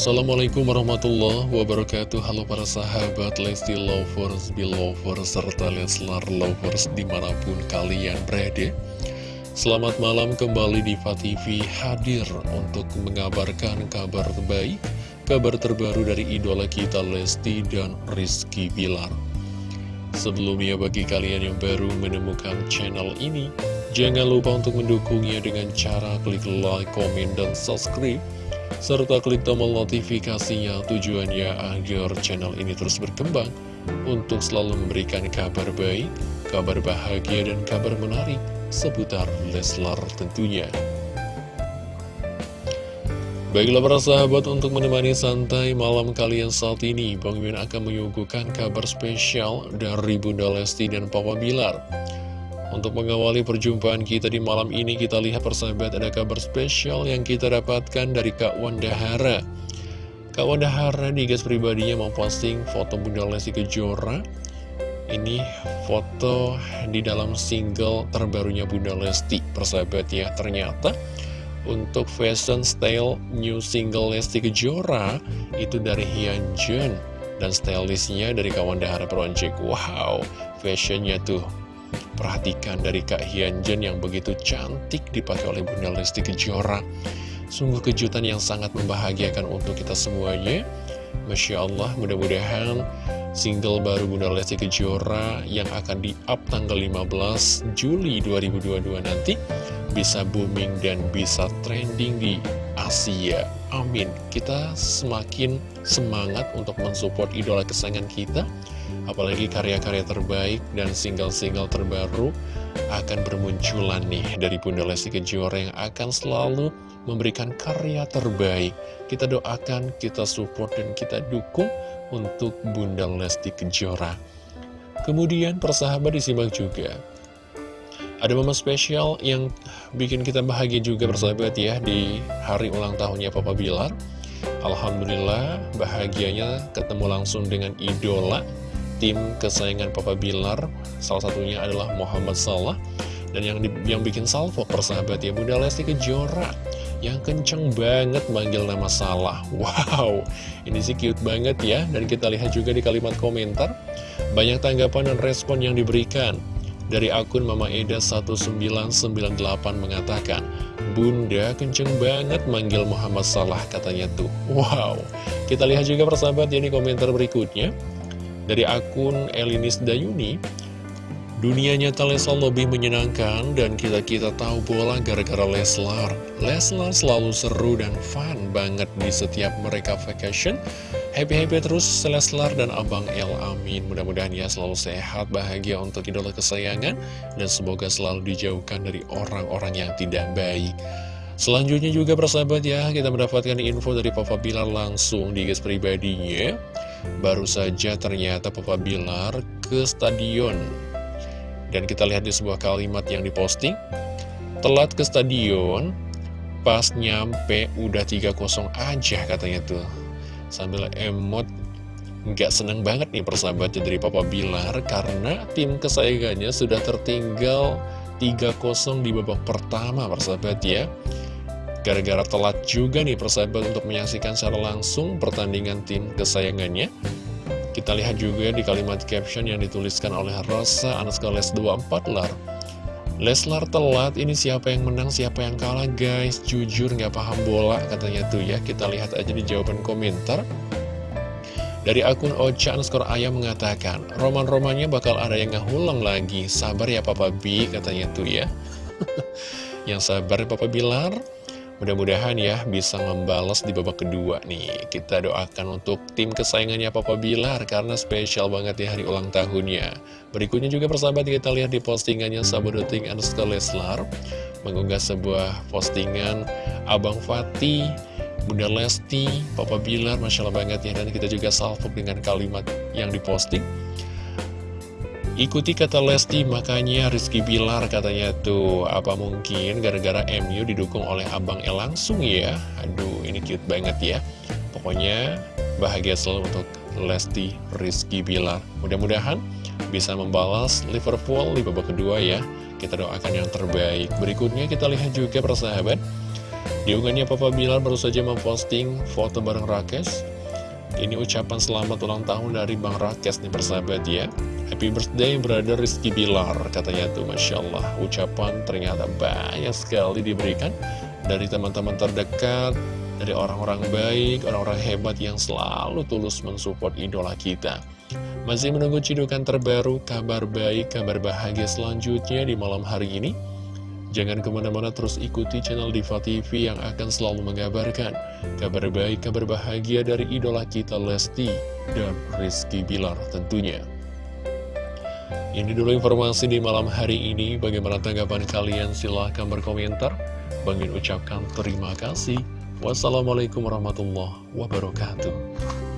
Assalamualaikum warahmatullahi wabarakatuh. Halo para sahabat Lesti Lovers, Belovers, serta Leslar Lovers di mana pun kalian berada. Selamat malam kembali di TV hadir untuk mengabarkan kabar terbaik Kabar terbaru dari idola kita Lesti dan Rizky Bilar. Sebelumnya bagi kalian yang baru menemukan channel ini Jangan lupa untuk mendukungnya dengan cara klik like, komen, dan subscribe serta klik tombol notifikasinya tujuannya agar channel ini terus berkembang untuk selalu memberikan kabar baik, kabar bahagia, dan kabar menarik seputar Leslar tentunya. Baiklah para sahabat untuk menemani santai malam kalian saat ini Bang Mimin akan menyuguhkan kabar spesial dari Bunda Lesti dan Papa Bilar untuk mengawali perjumpaan kita di malam ini, kita lihat persahabat ada kabar spesial yang kita dapatkan dari Kak Wanda Hara. Kak Wanda Hara di gas pribadinya memposting foto Bunda Lesti Kejora. Ini foto di dalam single terbarunya Bunda Lesti, persahabat ya. Ternyata untuk fashion style new single Lesti Kejora itu dari Hyunjin dan stylistnya dari Kak Wanda Hara Project. Wow, fashionnya tuh Perhatikan dari Kak Hyunjin yang begitu cantik dipakai oleh Bunda Lesti Kejora. Sungguh kejutan yang sangat membahagiakan untuk kita semuanya. Masya Allah, mudah-mudahan single baru Bunda Lesti Kejora yang akan di-up tanggal 15 Juli 2022 nanti bisa booming dan bisa trending di Asia. Amin. Kita semakin semangat untuk mensupport idola kesayangan kita Apalagi karya-karya terbaik dan single-single terbaru akan bermunculan nih dari Bunda Lesti Kejora yang akan selalu memberikan karya terbaik. Kita doakan, kita support, dan kita dukung untuk Bunda Lesti Kejora. Kemudian persahabat disimak juga. Ada momen spesial yang bikin kita bahagia juga persahabat ya di hari ulang tahunnya Papa Bilar. Alhamdulillah bahagianya ketemu langsung dengan idola tim kesayangan Papa Bilar Salah satunya adalah Muhammad Salah Dan yang di, yang bikin salvo persahabat ya Bunda Lesti Kejora Yang kenceng banget manggil nama Salah. Wow, ini sih cute banget ya Dan kita lihat juga di kalimat komentar Banyak tanggapan dan respon yang diberikan. Dari akun Mama Eda 1998 mengatakan Bunda kenceng banget manggil Muhammad Salah katanya tuh. Wow Kita lihat juga persahabat ya di komentar berikutnya dari akun Elinis Dayuni, dunia nyata Leslar lebih menyenangkan dan kita-kita tahu bola gara-gara Leslar. Leslar selalu seru dan fun banget di setiap mereka vacation. Happy-happy terus Leslar dan Abang El Amin. Mudah-mudahan ya selalu sehat, bahagia untuk idola kesayangan. Dan semoga selalu dijauhkan dari orang-orang yang tidak baik. Selanjutnya juga persahabat ya, kita mendapatkan info dari Papa Bilar langsung di guys pribadinya. Baru saja ternyata Papa Bilar ke stadion. Dan kita lihat di sebuah kalimat yang diposting. Telat ke stadion Pas nyampe udah 3-0 aja katanya tuh. Sambil emot nggak seneng banget nih persahabatnya dari Papa Bilar. Karena tim kesayangannya sudah tertinggal 3-0 di babak pertama persahabat ya Gara-gara telat juga nih persahabat untuk menyaksikan secara langsung pertandingan tim kesayangannya Kita lihat juga di kalimat caption yang dituliskan oleh Rosa Anaskales 24 Lar Leslar telat, ini siapa yang menang, siapa yang kalah guys Jujur nggak paham bola katanya tuh ya Kita lihat aja di jawaban komentar dari akun Ocha underscore Ayam mengatakan, roman-romannya bakal ada yang ngahulang lagi. Sabar ya Papa B, katanya tuh ya. yang sabar ya Papa Bilar. Mudah-mudahan ya bisa membalas di babak kedua nih. Kita doakan untuk tim kesayangannya Papa Bilar Karena spesial banget ya hari ulang tahunnya. Berikutnya juga persahabat kita lihat di postingannya Sabodoting underscore Leslar. Mengunggah sebuah postingan Abang Fatih Bunda Lesti, Papa Bilar, Masya Allah banget ya. Dan kita juga salvok dengan kalimat yang diposting Ikuti kata Lesti, makanya Rizky Bilar katanya tuh, apa mungkin gara-gara MU didukung oleh Abang El langsung ya? Aduh, ini cute banget ya. Pokoknya bahagia selalu untuk Lesti Rizky Bilar. Mudah-mudahan bisa membalas Liverpool di babak kedua ya. Kita doakan yang terbaik. Berikutnya kita lihat juga persahabat. Diunggahnya Papa Bilar baru saja memposting foto bareng Rakes. Ini ucapan selamat ulang tahun dari Bang Rakes nih persahabat ya. Happy birthday brother Rizky Bilar Katanya tuh Masya Allah. Ucapan ternyata banyak sekali diberikan Dari teman-teman terdekat Dari orang-orang baik Orang-orang hebat yang selalu tulus mensupport idola kita. Masih menunggu cidukan terbaru Kabar baik, kabar bahagia selanjutnya Di malam hari ini Jangan ke mana-mana terus ikuti channel Diva TV yang akan selalu mengabarkan kabar baik, kabar bahagia dari idola kita Lesti dan Rizky Bilar tentunya. Ini dulu informasi di malam hari ini. Bagaimana tanggapan kalian? Silahkan berkomentar. Bangin ucapkan terima kasih. Wassalamualaikum warahmatullahi wabarakatuh.